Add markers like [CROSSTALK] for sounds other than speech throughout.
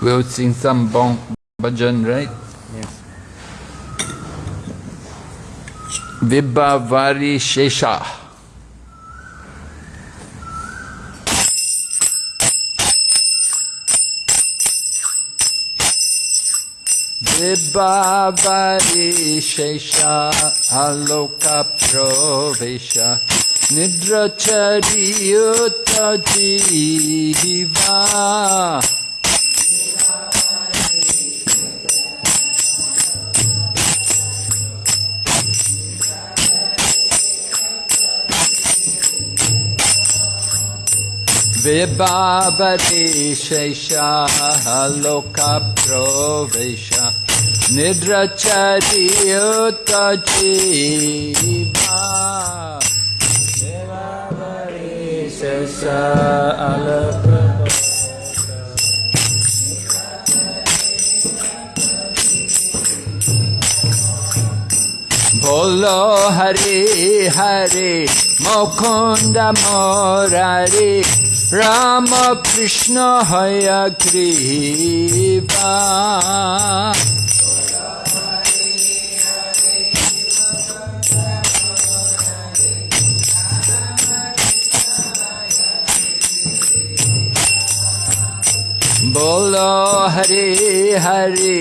We'll sing some bon bhajan, right? Yes. Vibhavari Shesha. Vibhavari Shesha Aloka Provesha Nidrachariyuta Jiva Vibhavari Shesha Loka Nidrachari Uta विभावदेशैशालोकप्रवेश निद्रचरियुतजीवा Alok বলো হরে হরে মখন্দ মরারে রাম কৃষ্ণ হয় কৃপা বলো হরে হরে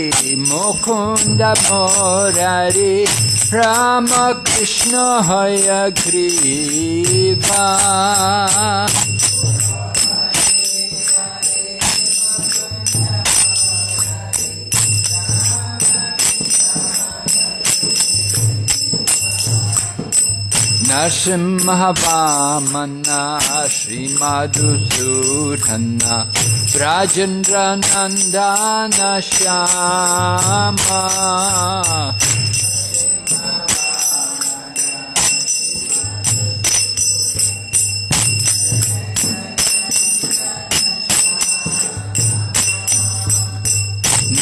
মুকুন্দ মোরারে রাম কৃষ্ণ হয় গ্রীবা नरसिंहवामन्ना श्रीमाधुसूदन् राजेन्द्रनन्दन Shyama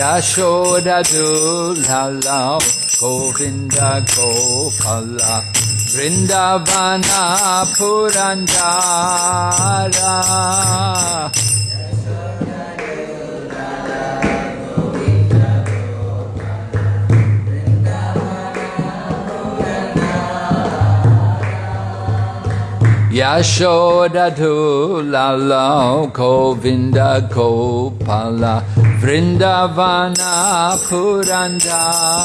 Yashoda Dulala Govinda Gopala Vrindavana Purandara Yashoda Dulala Govinda Gopala Vrindavana Purandara.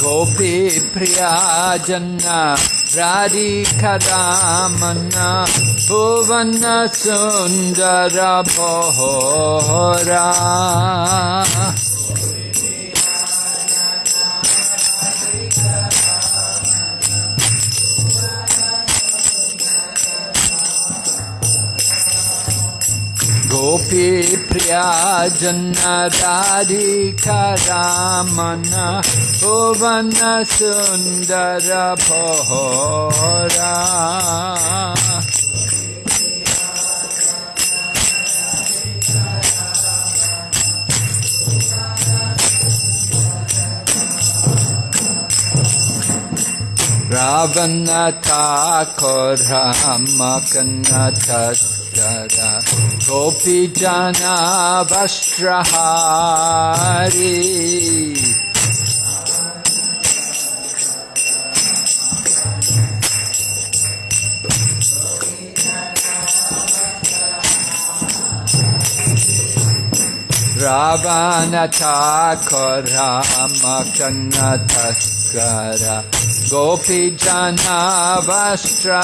Gopi Priya Janna Radhika Ramana Bhuvana Sundara गोपी प्रिया जन दारिखरा मन सुन्दर भोरा। रावणथा को रामकन्नथ गोपी गोपीजना वस्त्रहारी। रावण ठाकुर मकन्नथकर गोपी जना वस्त्रहारी।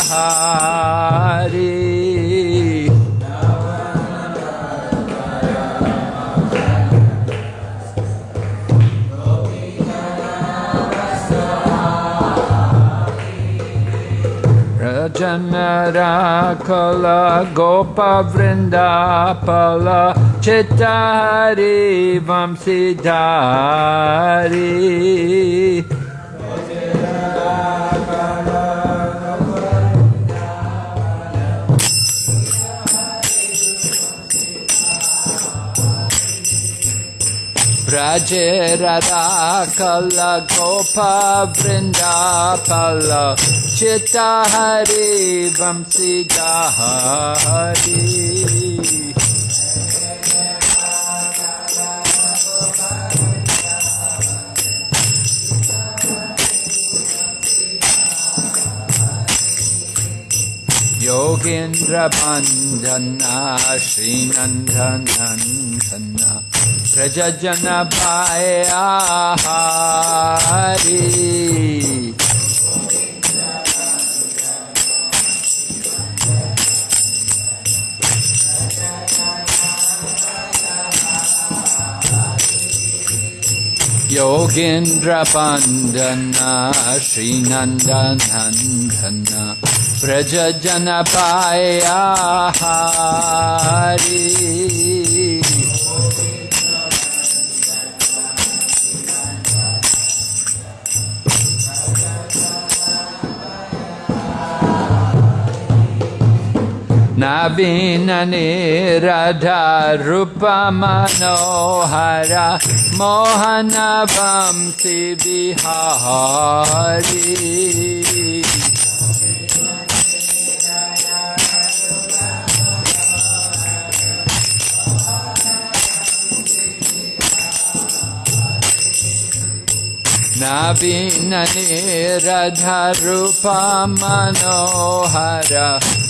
Rajanara Kala Gopa Vrindapala Chittahari Vamsidhari ज रदा कल गोफ वृन्दाल चिता हरि वंशिदा हरि। योगेन्द्र बन्धना श्रीनन्दनन्दना व्रजजन पाया हरि योगेन्द्रपन्दन् श्रीनन्दनन्दन प्रजजनपाया नवीननि मोहनवंसि मनोहरा नवीननिरधरूपमनोहर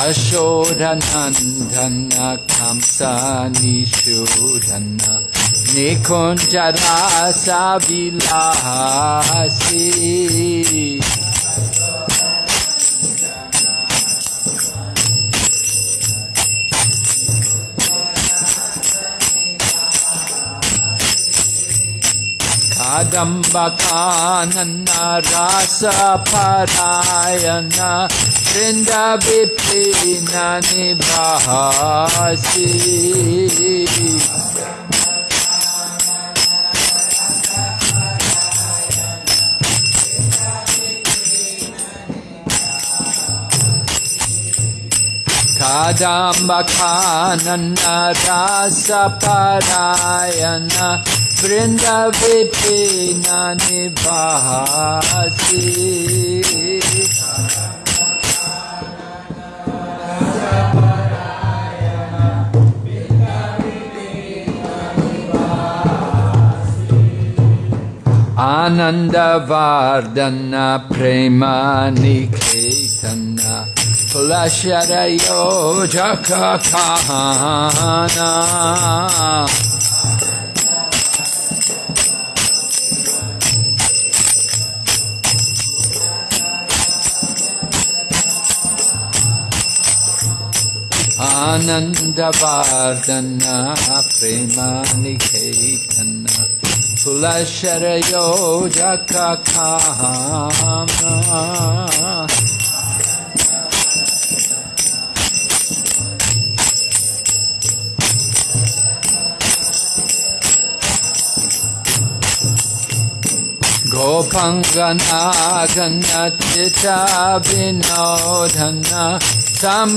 Yashodanandana Kamsa Nishodana Nikunjara Savilasi Kadamba Kanana Rasa Parayana वृंदा विपिना निवासी। खादाम्बखानन्न रासपरायण वृन्दविपिननि निभासी Ananda Vardana Prema Niketana Pulasharayo Jakakahana Anandavardhana Premanikeetana फुलशरयो जखखाम गोपङ्गनागनचिचाविनोधन धाम।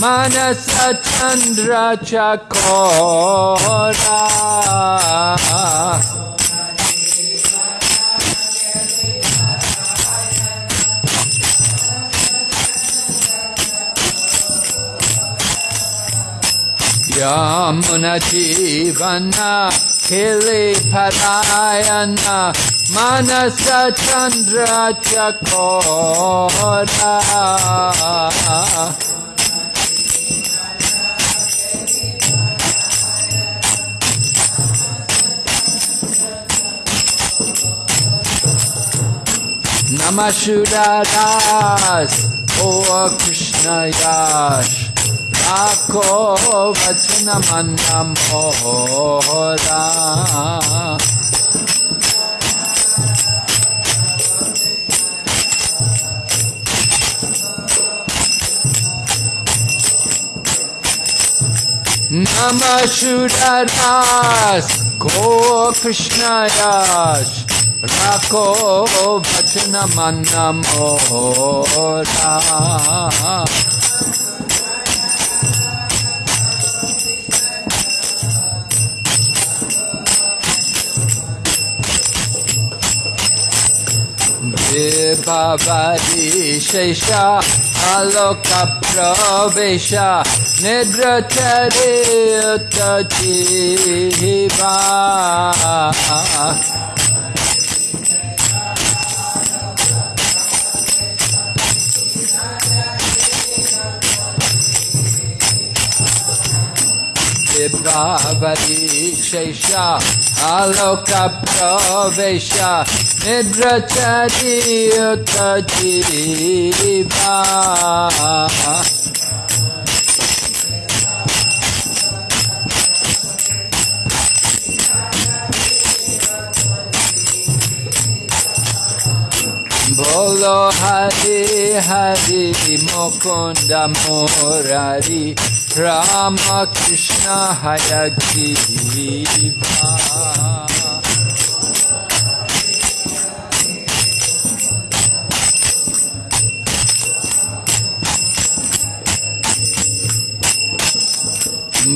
मानस चंद्र चकोरा। यमुनजीवना खिले फरायन मानस चंद्र चकोरा। Chakora Namashudadas O Krishna Yash. Ako Vachana Manamora Namashudadas Go Krishna Yash. Rako Vachana Manamora Vibhavari Shesha Aloka Pravesha Nidratari Utajiva Vibhavari Shesha Aloka Pravesha Nidrachari বলো হরে হরে মুকুন্দ মোরারি রাম কৃষ্ণ হর গিরিভা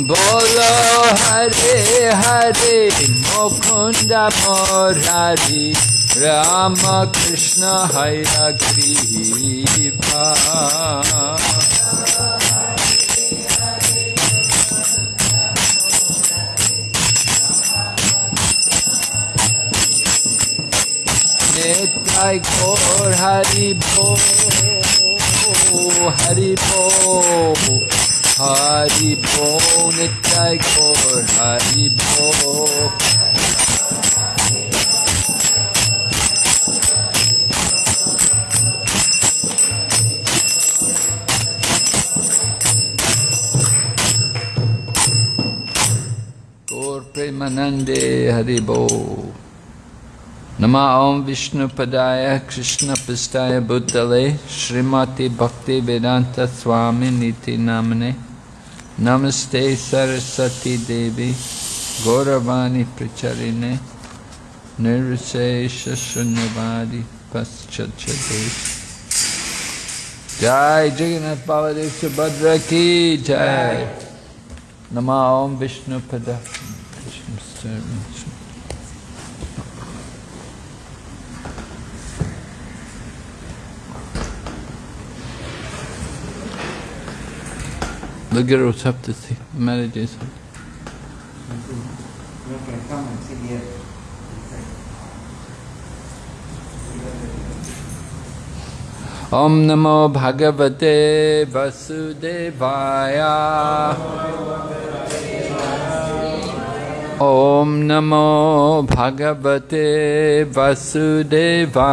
বলো হরে হরে মুকুন্দ মোরারি रामकृष्ण हयग्रीवा नेत्र घोर हरि भो हरि भो हरि भो नित्य घोर हरि भो। Premanande Hari Bo Nama Om Vishnu Padaya Krishna Pistaya Bhutale Srimati Bhakti Vedanta Swami Niti Namane Namaste Saraswati Devi Gauravani Pracharine Nirvisesha Shunyavadi Paschachade Jai Jagannath Baladev Subhadra Ki Jai Nama Om Vishnu Pada. The Gurus have to see, marriages. You can come and sit here. Om Namo Bhagavate Vasudevaya.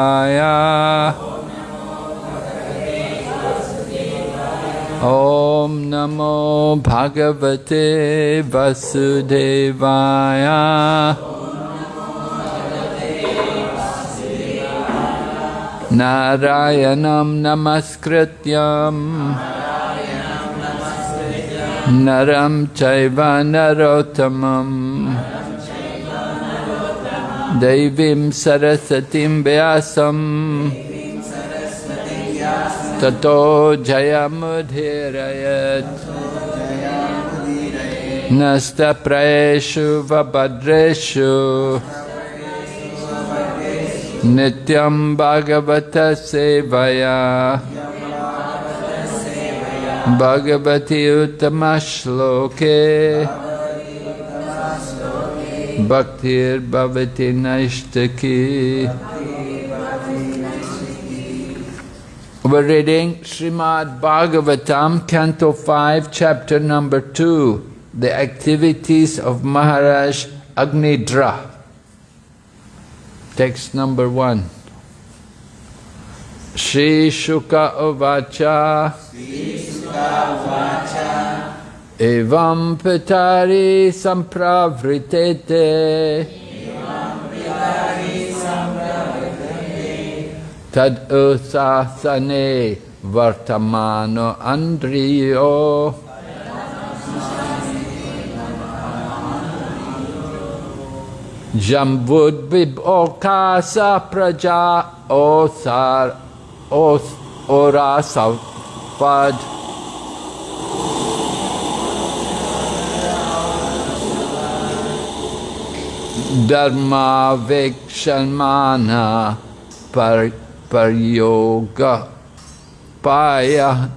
Om Namo Bhagavate Vasudevaya. Om Namo Bhagavate दैवीं सरस्वतीं व्यासं ततो जयमुधीरयत् नस्तप्रयेषु वभद्रेषु। नित्यं भगवतसेवया भगवति उत्तमश्लोके। Bhaktir Bhavati Naishtaki We're reading Srimad Bhagavatam, Canto 5, Chapter number 2, The Activities of Maharaj Agnidhra. Text number 1. Shri Shuka Uvacha Evam Pitari Sampravritete. Tad usasane vartamano andriyo Jambud okasa praja osar os orasavad Dharma Vikshamana par Paryoga Paya.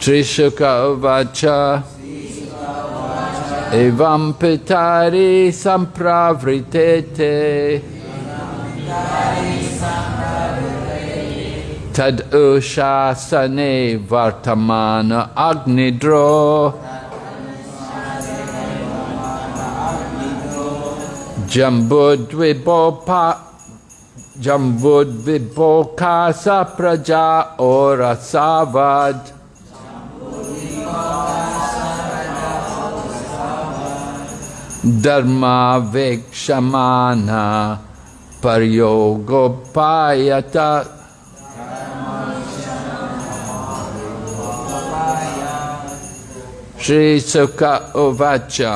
Trishuka Vacha Evam Pitari Sampravritete Tad Ushasane Vartamana Agnidro Jambudvibopa Jambudvibokasa Praja Ora Savad. Dharma Vikshamana Paryogopayata Shri Sukha Uvacha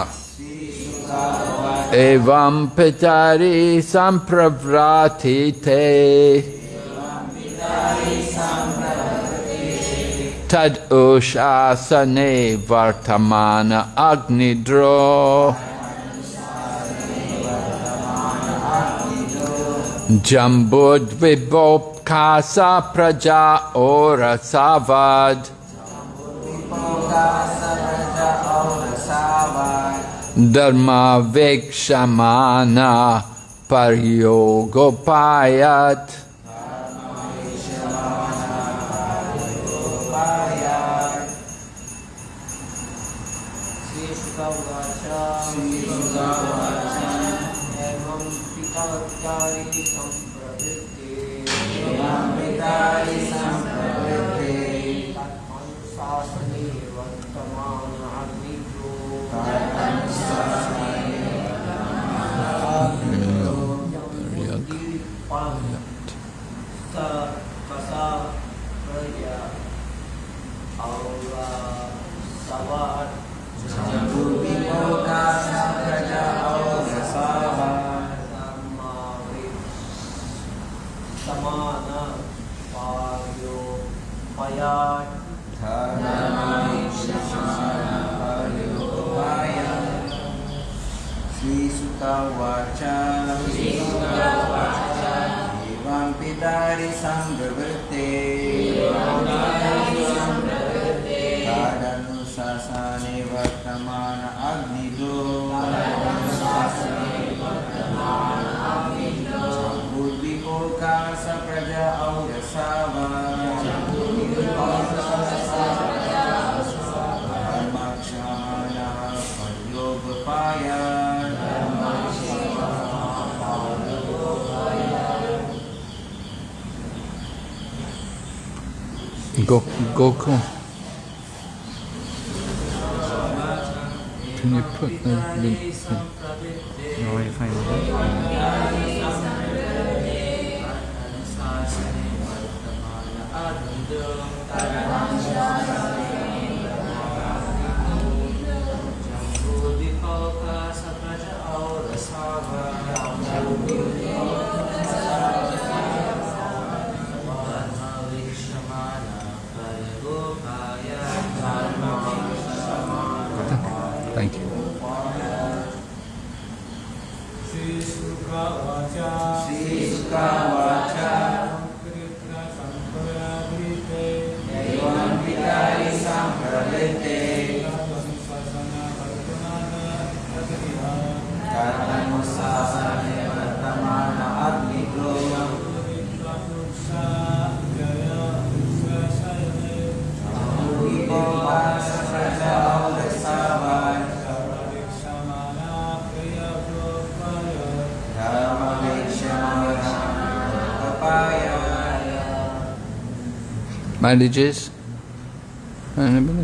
Evam Pitari Sampravratite Tad Ushasane Vartamana Agnidro Jambud Vibhokasa Praja Ora Savad Dharma Vikshamana Paryogopayat Go, Gokul. Can you put the, the, the No, I find it. thank かわゃ。Marriages? Anybody?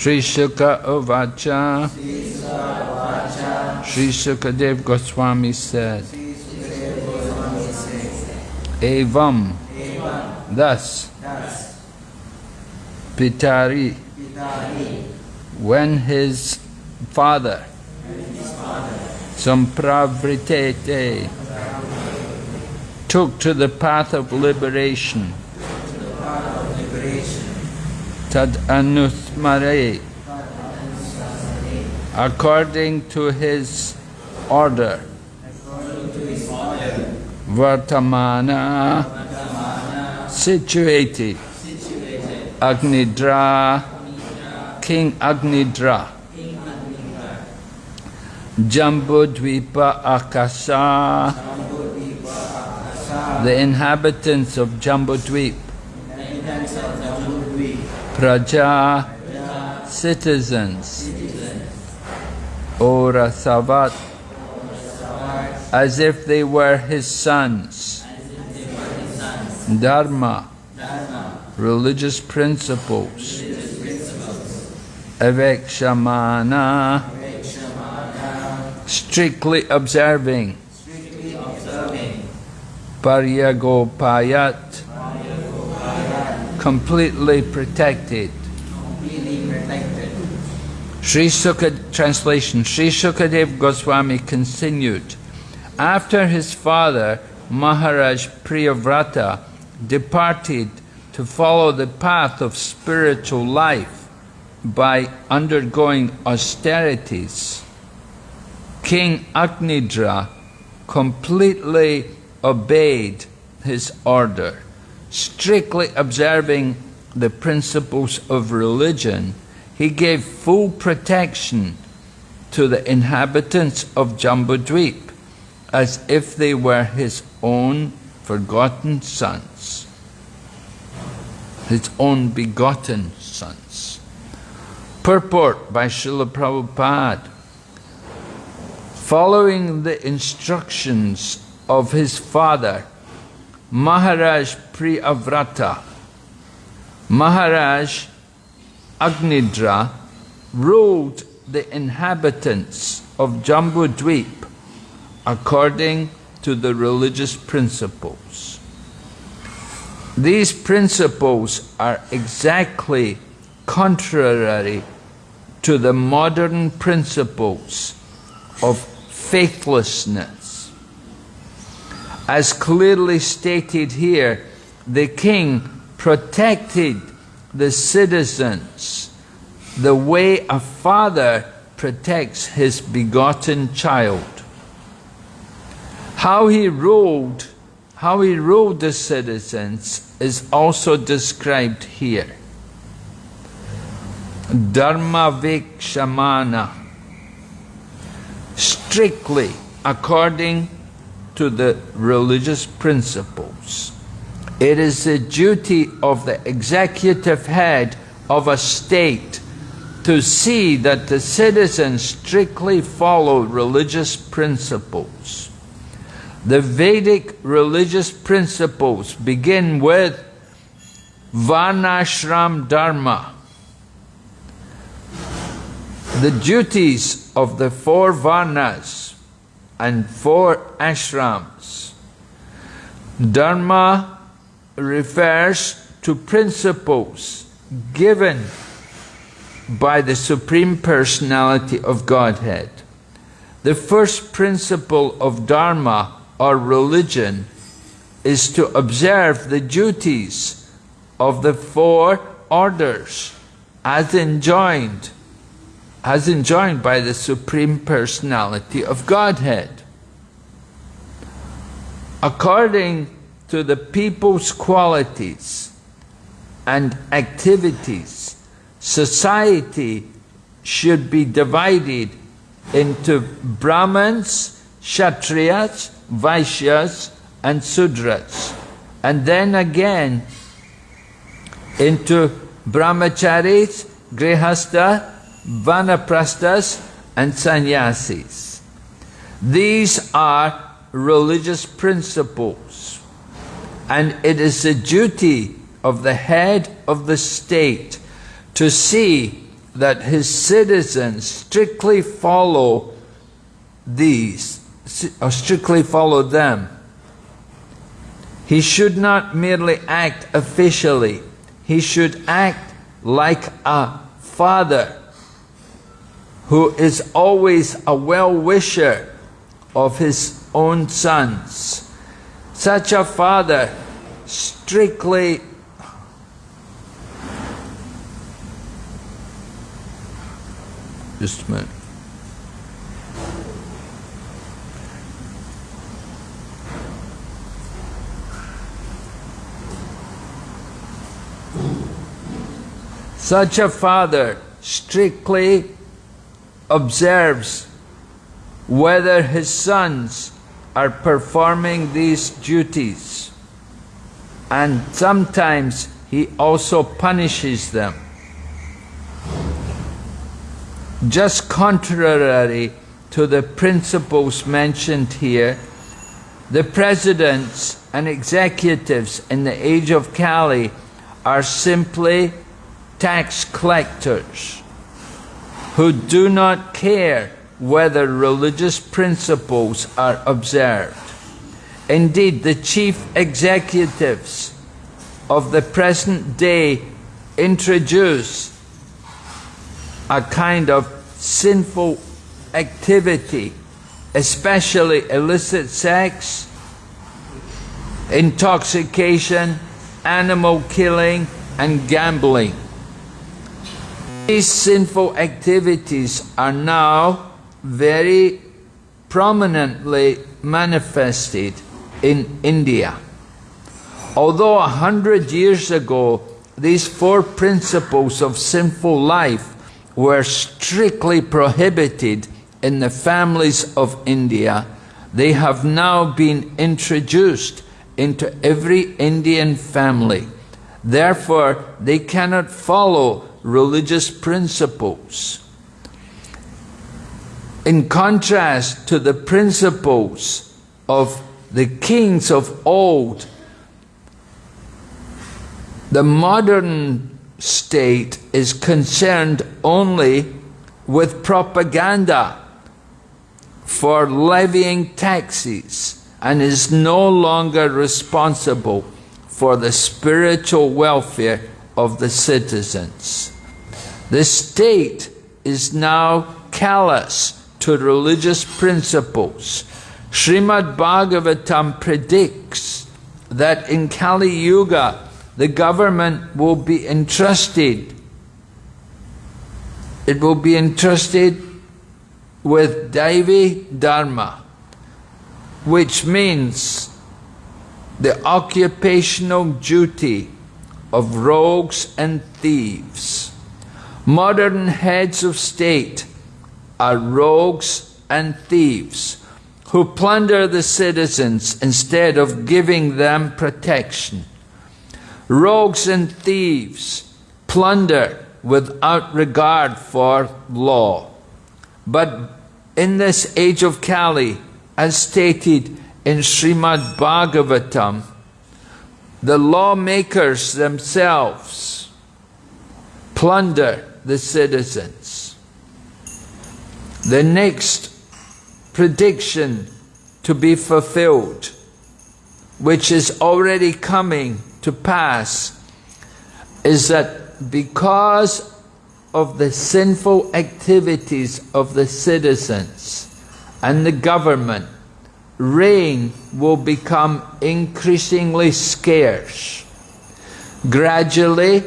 Sri Shuka Uvacha. Sri Sukadev Goswami said, Evam, thus, Pitari, when his father, Sampravritete, took to the path of liberation, Tad Anuthmare, according to his order, Vartamana, situated, Agnidhra, King Agnidhra, Jambudvipa Akasa, the inhabitants of Jambudvip, Praja, citizens, Orasavat, as if they were his sons, Dharma, religious principles, Avekshamana, strictly observing, Paryagopayat, completely protected. Sri translation Sri Sukadev Goswami continued After his father Maharaj Priyavrata departed to follow the path of spiritual life by undergoing austerities, King Agnidhra completely obeyed his order, strictly observing the principles of religion. He gave full protection to the inhabitants of Jambudweep as if they were his own forgotten sons, his own begotten sons. Purport by Srila Prabhupada. Following the instructions of his father, Maharaj Priyavrata, Maharaj Agnidhra ruled the inhabitants of Jambudweep according to the religious principles. These principles are exactly contrary to the modern principles of faithlessness. As clearly stated here, the king protected the citizens the way a father protects his begotten child. How he ruled, how he ruled the citizens is also described here. Dharma Vikshamana, strictly according to the religious principles. It is the duty of the executive head of a state to see that the citizens strictly follow religious principles. The Vedic religious principles begin with Varnashram Dharma. The duties of the four Varnas and four ashrams. Dharma refers to principles given by the Supreme Personality of Godhead. The first principle of Dharma or religion is to observe the duties of the four orders as enjoined, as enjoined by the Supreme Personality of Godhead. According to the people's qualities and activities, society should be divided into Brahmins, Kshatriyas, Vaishyas and Sudras. And then again into Brahmacharis, Grihastha, Vanaprasthas and Sannyasis. These are religious principles. And it is the duty of the head of the state to see that his citizens strictly follow these or strictly follow them. He should not merely act officially. He should act like a father who is always a well-wisher of his own sons. Such a father strictly just a minute. Such a father strictly observes whether his sons are performing these duties. And sometimes he also punishes them. Just contrary to the principles mentioned here, the presidents and executives in the age of Kali are simply tax collectors who do not care whether religious principles are observed. Indeed, the chief executives of the present day introduce a kind of sinful activity, especially illicit sex, intoxication, animal killing, and gambling. These sinful activities are now very prominently manifested in India. Although a hundred years ago these four principles of sinful life were strictly prohibited in the families of India, they have now been introduced into every Indian family. Therefore, they cannot follow religious principles. In contrast to the principles of the kings of old, the modern state is concerned only with propaganda for levying taxes and is no longer responsible for the spiritual welfare of the citizens. The state is now callous to religious principles. Srimad Bhagavatam predicts that in Kali Yuga the government will be entrusted it will be entrusted with Daivi Dharma, which means the occupational duty of rogues and thieves. Modern heads of state are rogues and thieves who plunder the citizens instead of giving them protection. Rogues and thieves plunder without regard for law. But in this age of Kali, as stated in Srimad Bhagavatam, the lawmakers themselves plunder the citizens. The next prediction to be fulfilled, which is already coming to pass is that because of the sinful activities of the citizens and the government, rain will become increasingly scarce. Gradually,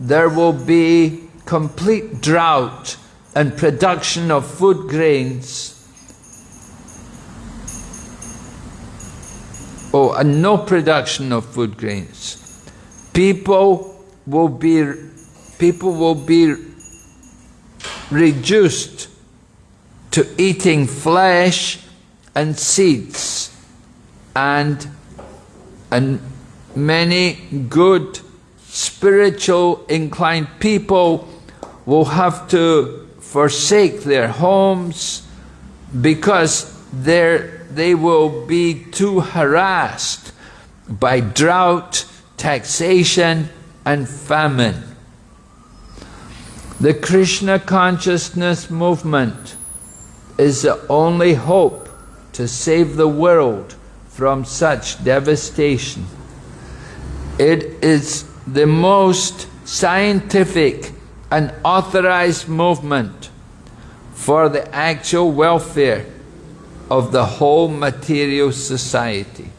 there will be complete drought and production of food grains oh, and no production of food grains. People will be, people will be reduced to eating flesh and seeds and, and many good spiritual inclined people will have to forsake their homes because there they will be too harassed by drought, taxation and famine. The Krishna consciousness movement is the only hope to save the world from such devastation. It is the most scientific and authorized movement for the actual welfare of the whole material society.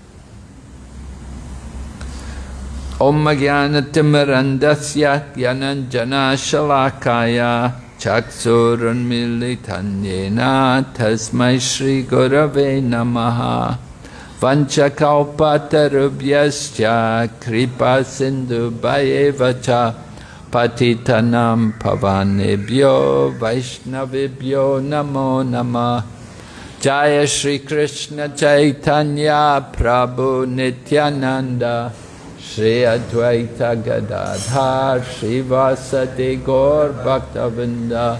Om Jnanatimirandasya Jnananjana Shalakaya Chaksurunmilitanyena Tasmai Shri Gurave Namaha Vanchakalpatarubhyascha Kripa Sindhu Bhayevacha Patitanam Pavanebhyo Vaishnavibhyo Namo Namah. Jaya Shri Krishna Chaitanya Prabhu Nityananda. Shri Advaita Gadadhar Shri Gaur Bhaktavrinda.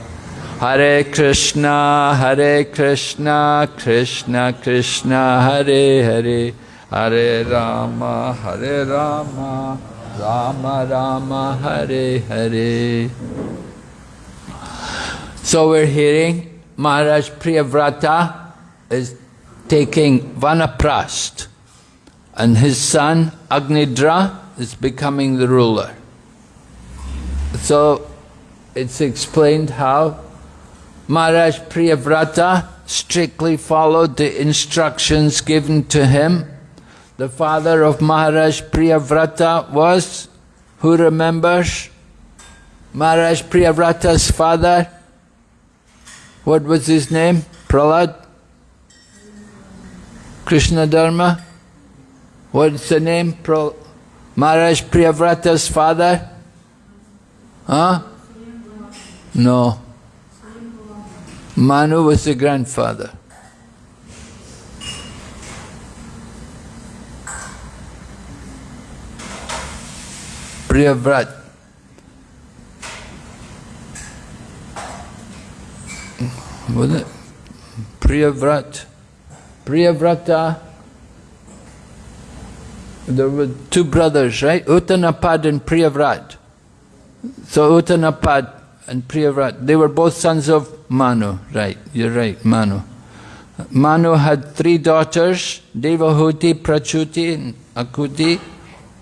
Hare Krishna Hare Krishna Krishna Krishna Hare Hare. Hare Rama Hare Rama Rama Rama Hare Hare So we're hearing Maharaj Priyavrata is taking Vanaprast and his son Agnidhra is becoming the ruler. So it's explained how Maharaj Priyavrata strictly followed the instructions given to him the father of Maharaj Priyavrata was? Who remembers? Maharaj Priyavrata's father? What was his name? Prahlad? Krishna Dharma? What's the name? Pro Maharaj Priyavrata's father? Huh? No. Manu was the grandfather. Priyavrat. Was it? Priyavrat. Priyavrata. There were two brothers, right? Uttanapad and Priyavrat. So Uttanapad and Priyavrat, they were both sons of Manu, right? You're right, Manu. Manu had three daughters, Devahuti, Prasuti, and Akuti,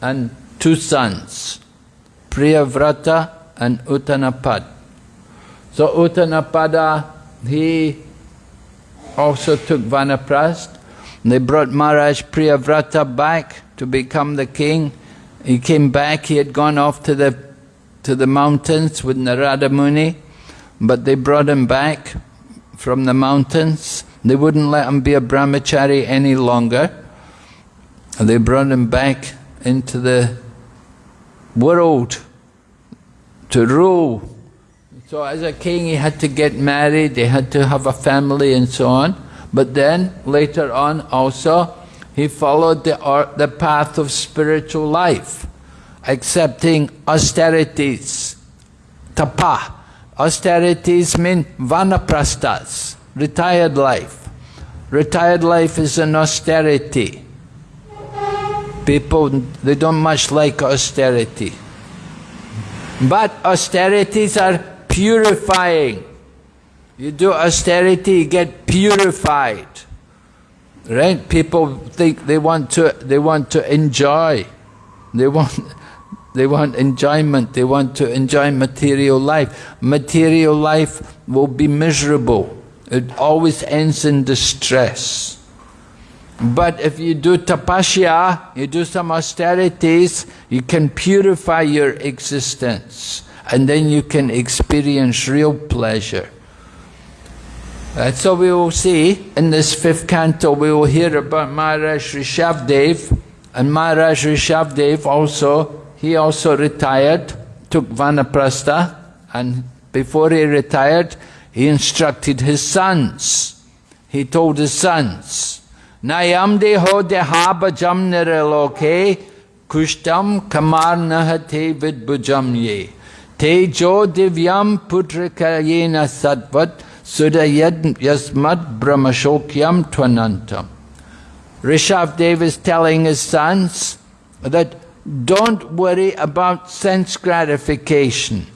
and two sons, Priyavrata and Uttanapad. So Uttanapada, he also took Vanaprast. They brought Maharaj Priyavrata back to become the king. He came back, he had gone off to the, to the mountains with Narada Muni, but they brought him back from the mountains. They wouldn't let him be a brahmachari any longer. They brought him back into the world to rule. So as a king he had to get married, he had to have a family and so on. But then later on also he followed the, the path of spiritual life, accepting austerities, tapa. Austerities mean vanaprasthas, retired life. Retired life is an austerity. People, they don't much like austerity. But austerities are purifying. You do austerity, you get purified. Right? People think they want to they want to enjoy. They want they want enjoyment, they want to enjoy material life. Material life will be miserable. It always ends in distress. But if you do tapasya, you do some austerities, you can purify your existence and then you can experience real pleasure. Uh, so we will see in this fifth canto, we will hear about Maharaj Rishabdev and Maharaj Rishabdev also, he also retired, took Vanaprastha and before he retired, he instructed his sons. He told his sons, Nayam deho dehabajam niraloke kushtam kamar nahate vidbujam ye. Te jo divyam putrakayena sadvat sudayad yasmad brahmashokyam twanantam. Rishabdev is telling his sons that don't worry about sense gratification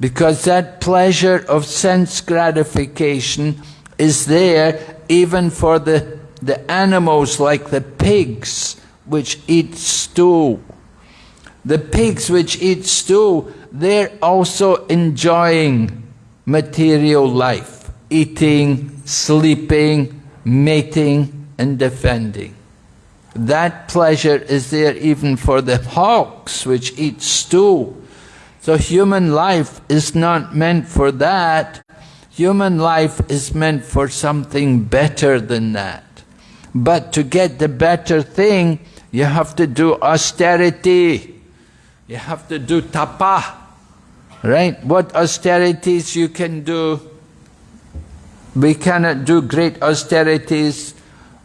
because that pleasure of sense gratification is there even for the the animals like the pigs which eat stool. The pigs which eat stool, they're also enjoying material life, eating, sleeping, mating and defending. That pleasure is there even for the hawks which eat stool. So human life is not meant for that. Human life is meant for something better than that. But to get the better thing, you have to do austerity. You have to do tapa. Right? What austerities you can do? We cannot do great austerities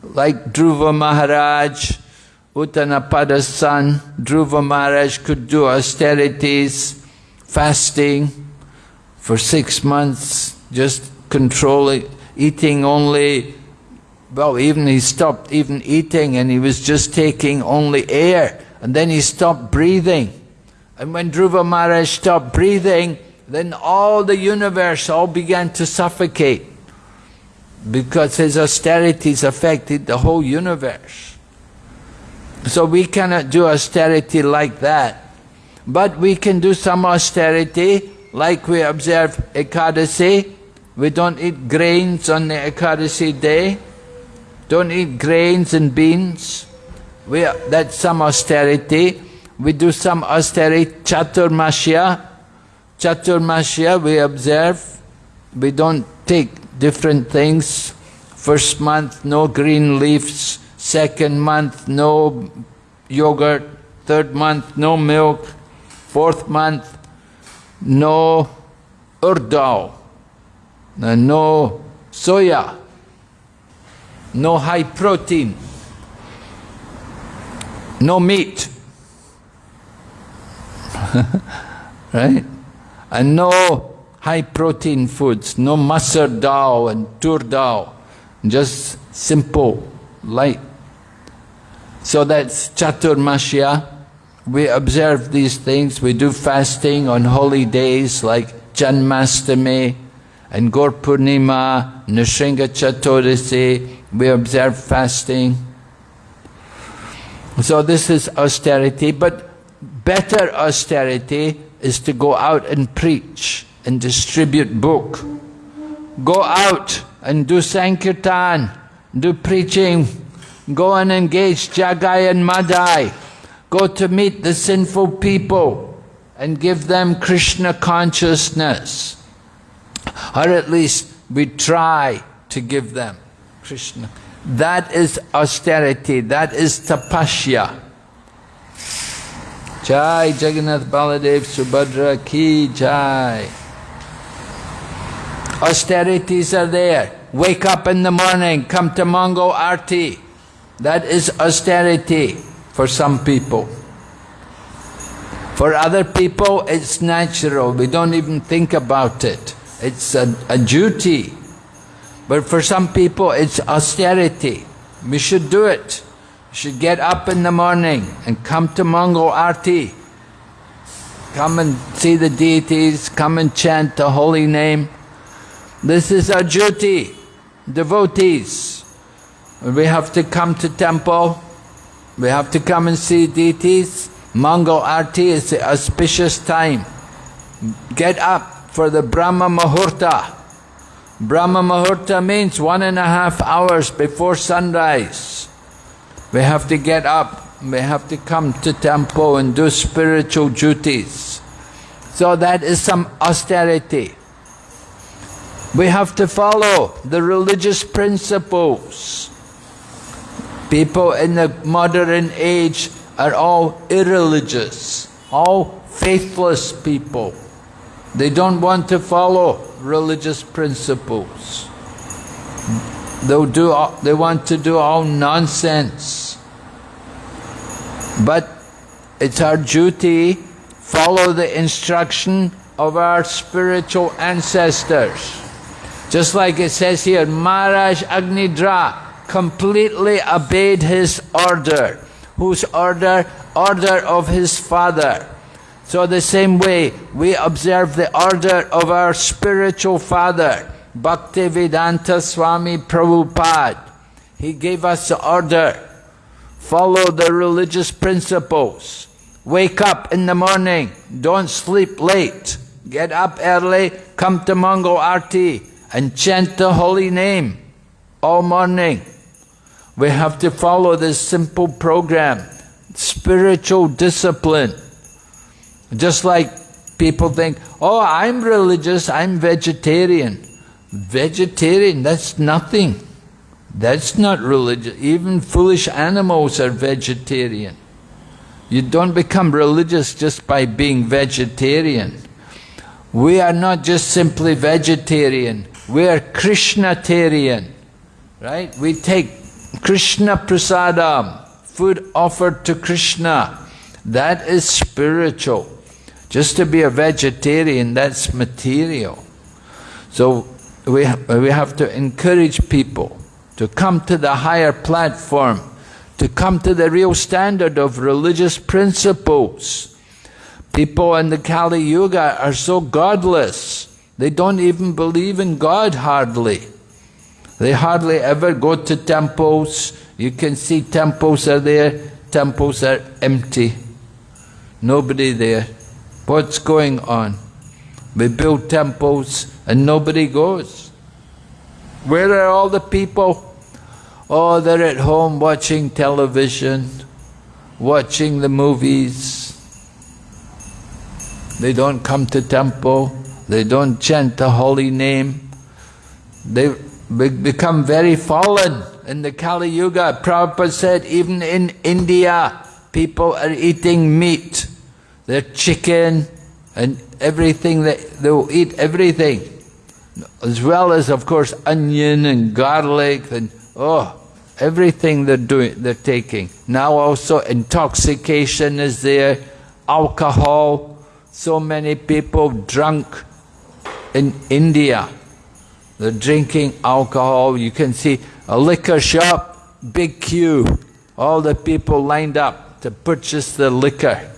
like Dhruva Maharaj, Uttanapada's son. Dhruva Maharaj could do austerities, fasting for six months, just controlling, eating only well, even he stopped even eating and he was just taking only air. And then he stopped breathing. And when Dhruva Maharaj stopped breathing, then all the universe all began to suffocate because his austerities affected the whole universe. So we cannot do austerity like that. But we can do some austerity like we observe Ekadasi. We don't eat grains on the Ekadasi day. Don't eat grains and beans. We, that's some austerity. We do some austerity, chaturmasya. Chaturmasya we observe. We don't take different things. First month, no green leaves. Second month, no yogurt. Third month, no milk. Fourth month, no urdao, no soya, no high protein, no meat, [LAUGHS] right? And no high protein foods, no masar dal and tur dal, just simple, light. So that's chaturmasya. We observe these things. We do fasting on holy days like Janmastami and Gaur Purnima, Chaturasi. We observe fasting. So this is austerity, but better austerity is to go out and preach and distribute book. Go out and do Sankirtan, do preaching, go and engage Jagai and Madai, go to meet the sinful people and give them Krishna consciousness. Or at least we try to give them Krishna. That is austerity, that is tapasya. Jai Jagannath Baladev Subhadra Ki Jai. Austerities are there. Wake up in the morning, come to Mangal Arti. That is austerity for some people. For other people, it's natural. We don't even think about it. It's a, a duty. But for some people, it's austerity. We should do it. We should get up in the morning and come to Mangal Arti. Come and see the deities, come and chant the holy name. This is our duty, devotees. We have to come to temple, we have to come and see deities. Mangal Arti is the auspicious time. Get up for the Brahma Muhurta. Brahma Muhurta means one and a half hours before sunrise. We have to get up, we have to come to temple and do spiritual duties. So that is some austerity. We have to follow the religious principles. People in the modern age are all irreligious, all faithless people. They don't want to follow religious principles. They'll do they want to do all nonsense. But it's our duty follow the instruction of our spiritual ancestors. Just like it says here, Maharaj Agnidhra completely obeyed his order. Whose order? Order of his father. So the same way, we observe the order of our spiritual father, Bhaktivedanta Swami Prabhupada. He gave us the order. Follow the religious principles. Wake up in the morning. Don't sleep late. Get up early. Come to Mangal Arti and chant the holy name all morning. We have to follow this simple program, spiritual discipline. Just like people think, oh, I'm religious, I'm vegetarian. Vegetarian, that's nothing. That's not religious. Even foolish animals are vegetarian. You don't become religious just by being vegetarian. We are not just simply vegetarian. We are Krishnatarian, right? We take Krishna prasadam, food offered to Krishna. That is spiritual. Just to be a vegetarian, that's material. So we, we have to encourage people to come to the higher platform, to come to the real standard of religious principles. People in the Kali Yuga are so godless. They don't even believe in God hardly. They hardly ever go to temples. You can see temples are there, temples are empty. Nobody there. What's going on? We build temples and nobody goes. Where are all the people? Oh, they're at home watching television, watching the movies. They don't come to temple. They don't chant the holy name. They become very fallen in the Kali Yuga. Prabhupada said even in India, people are eating meat. They're chicken and everything, that they'll eat everything. As well as, of course, onion and garlic and, oh, everything they're doing, they're taking. Now also intoxication is there, alcohol. So many people drunk in India. They're drinking alcohol. You can see a liquor shop, big queue. All the people lined up to purchase the liquor.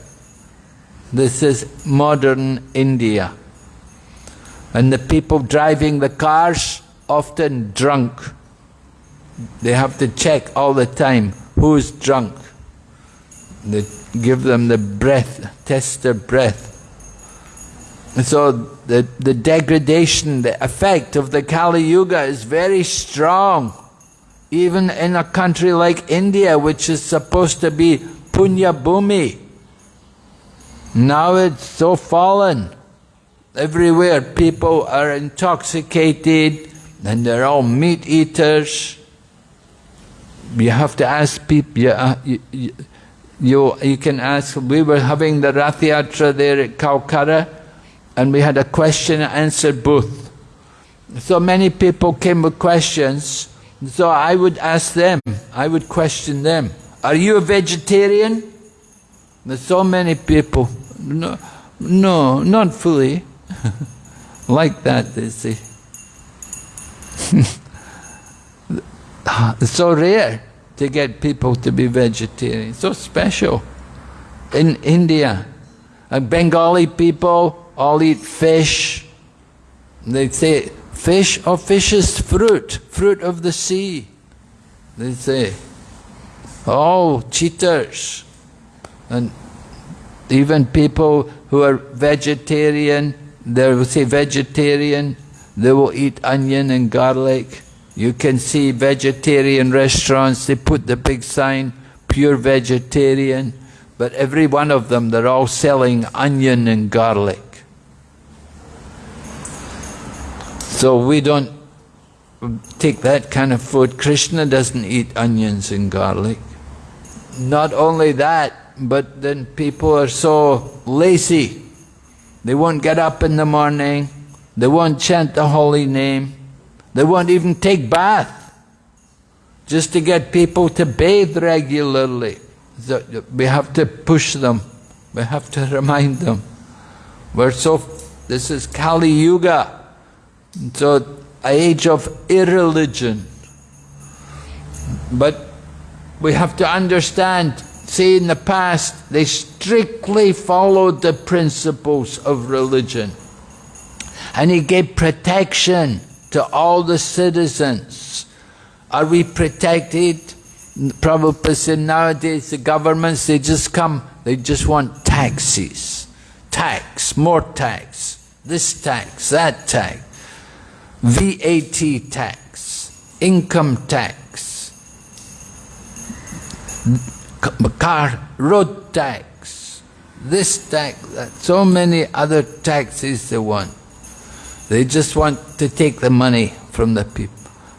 This is modern India. And the people driving the cars, often drunk. They have to check all the time who's drunk. They give them the breath, test their breath. And so the, the degradation, the effect of the Kali Yuga is very strong. Even in a country like India, which is supposed to be Punya Bhumi. Now it's so fallen. Everywhere people are intoxicated and they're all meat eaters. You have to ask people, you, uh, you, you, you can ask, we were having the Rath Yatra there at Calcutta and we had a question and answer booth. So many people came with questions, so I would ask them, I would question them, are you a vegetarian? There's so many people, no, no not fully, [LAUGHS] like that they say. it's [LAUGHS] so rare to get people to be vegetarian, so special. In India, and Bengali people, all eat fish. They say, fish or fish is fruit, fruit of the sea. They say, oh, cheaters. And even people who are vegetarian, they will say vegetarian, they will eat onion and garlic. You can see vegetarian restaurants, they put the big sign, pure vegetarian, but every one of them, they're all selling onion and garlic. So we don't take that kind of food. Krishna doesn't eat onions and garlic. Not only that, but then people are so lazy. They won't get up in the morning. They won't chant the holy name. They won't even take bath. Just to get people to bathe regularly. So we have to push them. We have to [LAUGHS] remind them. We're so, this is Kali Yuga. So, age of irreligion. But we have to understand, see in the past, they strictly followed the principles of religion. And he gave protection to all the citizens. Are we protected? Prabhupada said nowadays the governments, they just come, they just want taxes. Tax, more tax, this tax, that tax. VAT tax, income tax, car, road tax, this tax, that, so many other taxes they want. They just want to take the money from the people.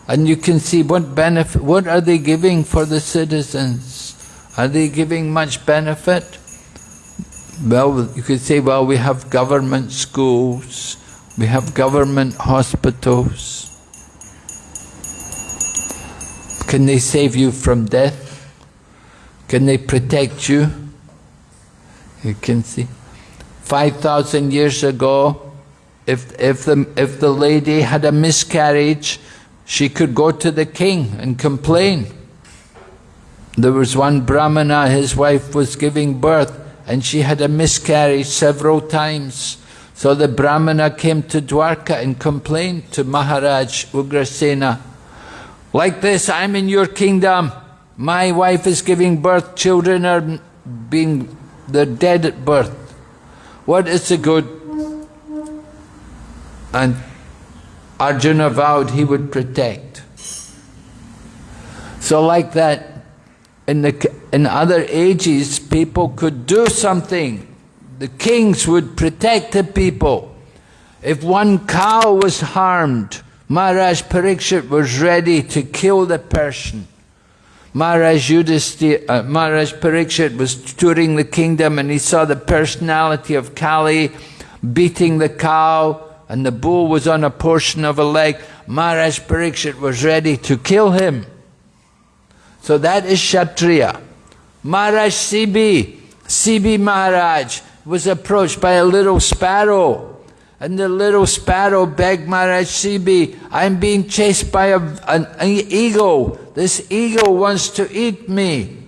And you can see what benefit, what are they giving for the citizens? Are they giving much benefit? Well, you could say, well, we have government schools, we have government hospitals. Can they save you from death? Can they protect you? You can see. 5,000 years ago, if, if, the, if the lady had a miscarriage, she could go to the king and complain. There was one Brahmana, his wife was giving birth, and she had a miscarriage several times. So the Brahmana came to Dwarka and complained to Maharaj Ugrasena, like this, I'm in your kingdom, my wife is giving birth, children are being, they're dead at birth. What is the good? And Arjuna vowed he would protect. So like that, in, the, in other ages, people could do something. The kings would protect the people. If one cow was harmed, Maharaj Parikshit was ready to kill the person. Maharaj, uh, Maharaj Parikshit was touring the kingdom and he saw the personality of Kali beating the cow and the bull was on a portion of a leg. Maharaj Parikshit was ready to kill him. So that is Kshatriya. Maharaj Sibi, Sibi Maharaj was approached by a little sparrow. And the little sparrow begged Maharaj Sibi, I'm being chased by a, an, an eagle. This eagle wants to eat me.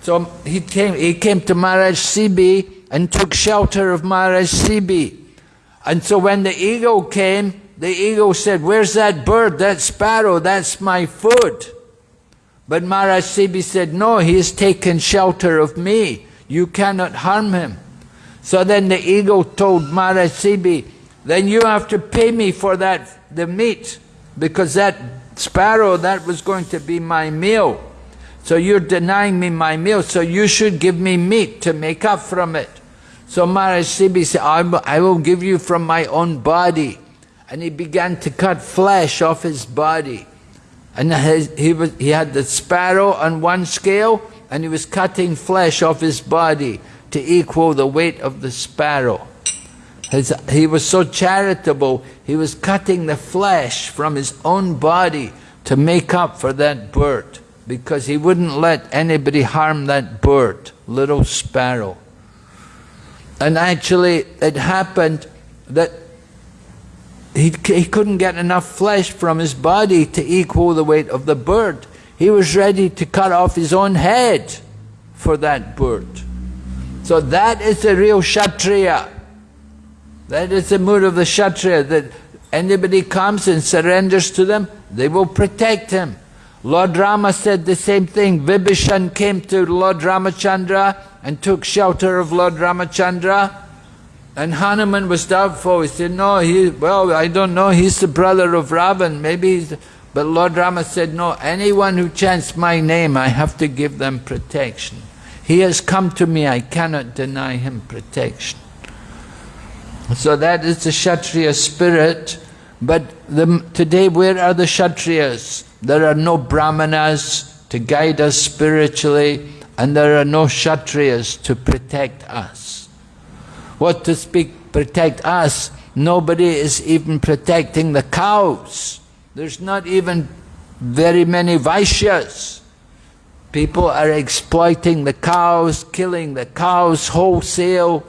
So he came, he came to Maharaj Sibi and took shelter of Maharaj Sibi. And so when the eagle came, the eagle said, where's that bird, that sparrow, that's my food. But Maharaj Sibi said, no, he has taken shelter of me. You cannot harm him. So then the eagle told Maharaj Sibi, then you have to pay me for that, the meat, because that sparrow, that was going to be my meal. So you're denying me my meal, so you should give me meat to make up from it. So Maharaj Sibi said, I will give you from my own body. And he began to cut flesh off his body. And he, was, he had the sparrow on one scale, and he was cutting flesh off his body to equal the weight of the sparrow. His, he was so charitable, he was cutting the flesh from his own body to make up for that bird, because he wouldn't let anybody harm that bird, little sparrow. And actually, it happened that he, he couldn't get enough flesh from his body to equal the weight of the bird. He was ready to cut off his own head for that bird. So that is the real Kshatriya. That is the mood of the Kshatriya, that anybody comes and surrenders to them, they will protect him. Lord Rama said the same thing. Vibhishan came to Lord Ramachandra and took shelter of Lord Ramachandra. And Hanuman was doubtful. He said, no, he, well, I don't know, he's the brother of Ravan. Maybe he's... But Lord Rama said, no, anyone who chants my name, I have to give them protection. He has come to me, I cannot deny him protection. So that is the Kshatriya spirit. But the, today, where are the Kshatriyas? There are no Brahmanas to guide us spiritually and there are no Kshatriyas to protect us. What to speak, protect us? Nobody is even protecting the cows. There's not even very many Vaishyas. People are exploiting the cows, killing the cows wholesale,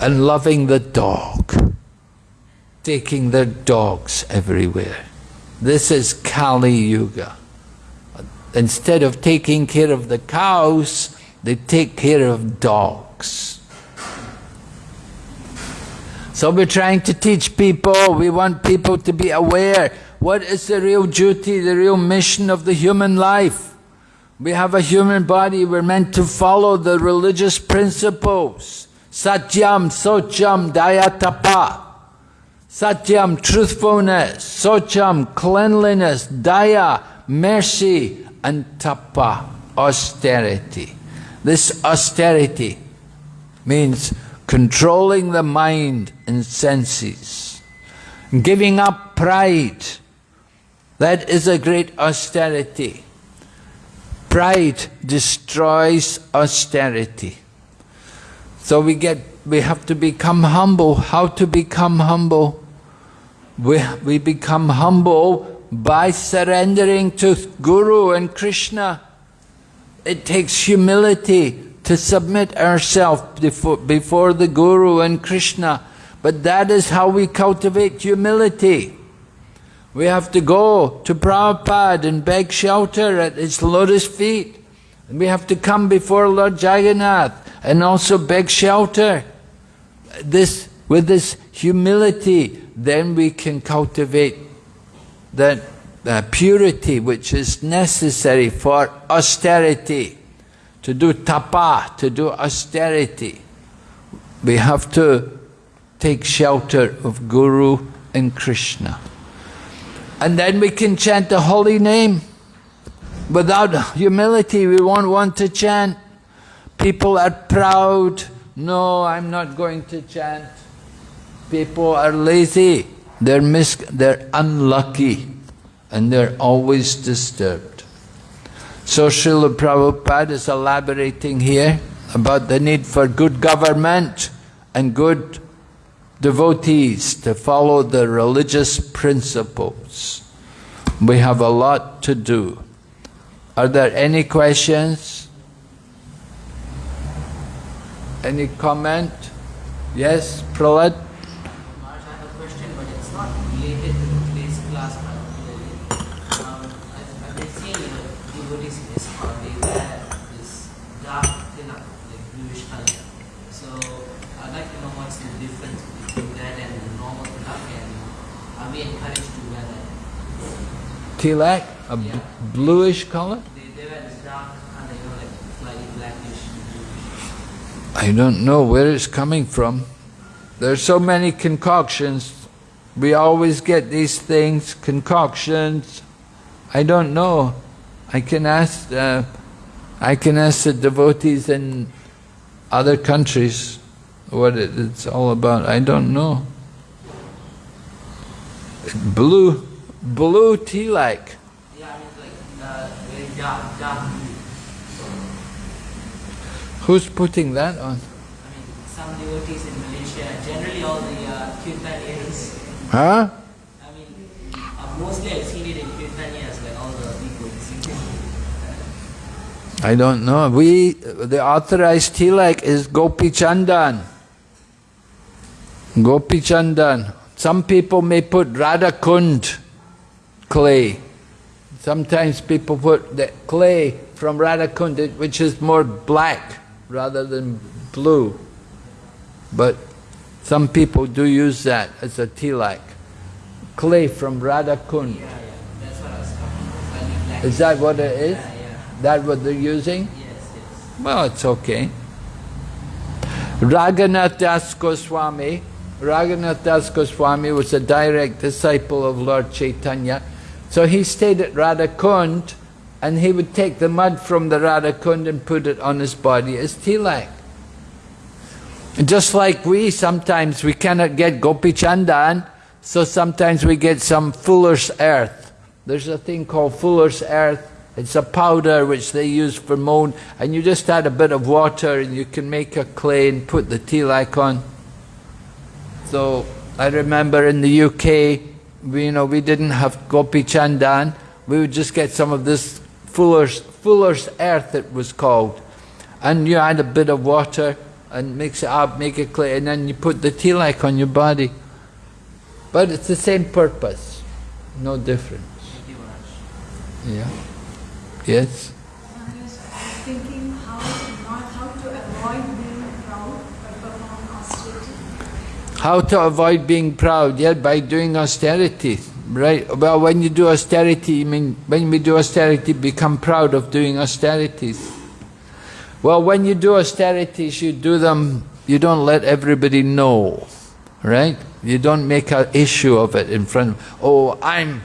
and loving the dog, taking their dogs everywhere. This is Kali Yuga instead of taking care of the cows, they take care of dogs. So we're trying to teach people, we want people to be aware, what is the real duty, the real mission of the human life? We have a human body, we're meant to follow the religious principles. Satyam, Socham, Dayatapa. Satyam, truthfulness. Socham, cleanliness. Daya, mercy and tapa, austerity. This austerity means controlling the mind and senses, giving up pride. That is a great austerity. Pride destroys austerity. So we get, we have to become humble. How to become humble? We, we become humble by surrendering to Guru and Krishna. It takes humility to submit ourselves before, before the Guru and Krishna. But that is how we cultivate humility. We have to go to Prabhupada and beg shelter at his lotus feet. And we have to come before Lord Jagannath and also beg shelter. This, with this humility, then we can cultivate that uh, purity which is necessary for austerity, to do tapa, to do austerity. We have to take shelter of Guru and Krishna. And then we can chant the holy name. Without humility, we won't want to chant. People are proud. No, I'm not going to chant. People are lazy. They're, mis they're unlucky and they're always disturbed. So Srila Prabhupada is elaborating here about the need for good government and good devotees to follow the religious principles. We have a lot to do. Are there any questions? Any comment? Yes, Prahlad? Maharaj, I have a question, but it's not related to today's class particularly. Um, I've, I've been seeing you know, devotees in ISKCON, they wear this dark tilak, like bluish color. So I'd like to know what's the difference between that and the normal tilak, and are we encouraged to wear that? Tilak, a Yeah. bluish color? They, they wear this dark color, you know, like slightly blackish, bluish. I don't know where it's coming from. There's so many concoctions. We always get these things, concoctions. I don't know. I can ask. Uh, I can ask the devotees in other countries what it, it's all about. I don't know. Blue, blue tilak. Yeah, I mean like uh, very dark, dark blue. Who's putting that on? I mean, some devotees in Malaysia, generally all the uh, Huh? I mean, uh, mostly I've seen it in Kirtanias, like all the people singing. I don't know. We, the authorized tilak is Gopi Chandan. Gopi Chandan. Some people may put Radha Kund clay. Sometimes people put the clay from Radha Kund, which is more black rather than blue. But some people do use that as a tilak. Clay from Radha Kund. Yeah, yeah, that's what I was talking about. Is that what it is? Yeah. That what they're using? Yes, yes. Well, it's okay. Raghunath Das Goswami, Raghunath Das Goswami was a direct disciple of Lord Chaitanya. So he stayed at Radhakund and he would take the mud from the Radhakund and put it on his body as tilak. Just like we, sometimes we cannot get Gopi Chandan, so sometimes we get some fuller's earth. There's a thing called fuller's earth. It's a powder which they use for mold, and you just add a bit of water and you can make a clay and put the tilak on. So I remember in the UK, we, you know, we didn't have Gopi Chandan. We would just get some of this fuller's, fuller's earth, it was called. And you add a bit of water and mix it up, make it clay, and then you put the tilak on your body. But it's the same purpose, no difference. Yeah. Yes? I thinking how to avoid being proud. How to avoid being proud? Yeah, by doing austerity. Right? Well, when you do austerity, you mean when we do austerity, become proud of doing austerities. Well, when you do austerities, you do them, you don't let everybody know, right? You don't make an issue of it in front of, oh, I'm,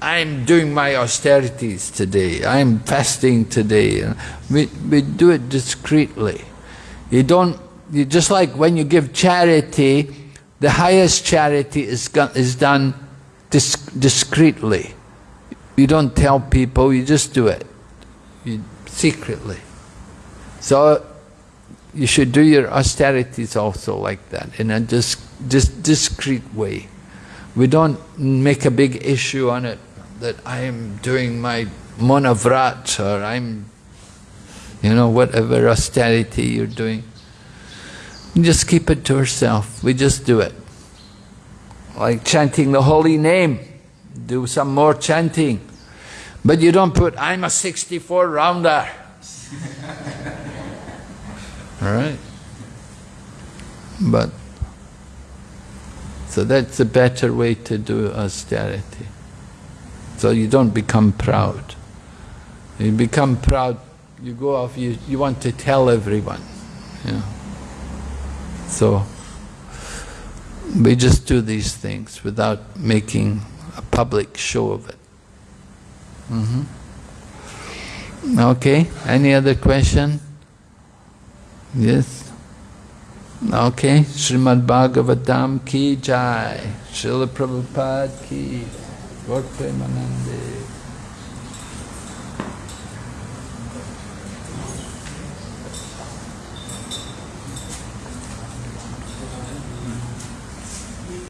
I'm doing my austerities today, I'm fasting today. We, we do it discreetly. You don't, you just like when you give charity, the highest charity is, is done dis discreetly. You don't tell people, you just do it you, secretly. So you should do your austerities also like that, in a dis, dis, discreet way. We don't make a big issue on it that I am doing my monavrat or I'm, you know, whatever austerity you're doing. You just keep it to yourself. We just do it. Like chanting the holy name. Do some more chanting. But you don't put, I'm a 64 rounder. [LAUGHS] All right? But, so that's a better way to do austerity. So you don't become proud. You become proud, you go off, you, you want to tell everyone. You know. So, we just do these things without making a public show of it. Mhm. Okay, any other question? Yes? Okay, Srimad Bhagavatam ki jai, Srila Prabhupada ki, Gaur Premanande.